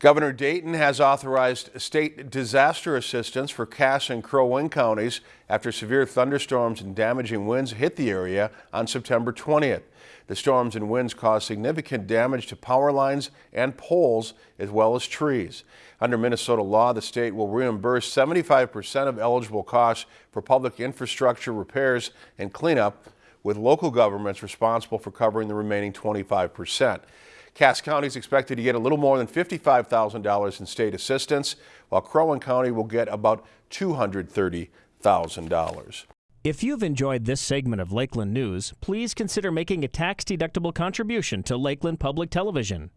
Governor Dayton has authorized state disaster assistance for Cass and Crow Wing counties after severe thunderstorms and damaging winds hit the area on September 20th. The storms and winds caused significant damage to power lines and poles as well as trees. Under Minnesota law, the state will reimburse 75% of eligible costs for public infrastructure repairs and cleanup, with local governments responsible for covering the remaining 25 percent. Cass County is expected to get a little more than $55,000 in state assistance, while Crow Wing County will get about $230,000. If you've enjoyed this segment of Lakeland News, please consider making a tax-deductible contribution to Lakeland Public Television.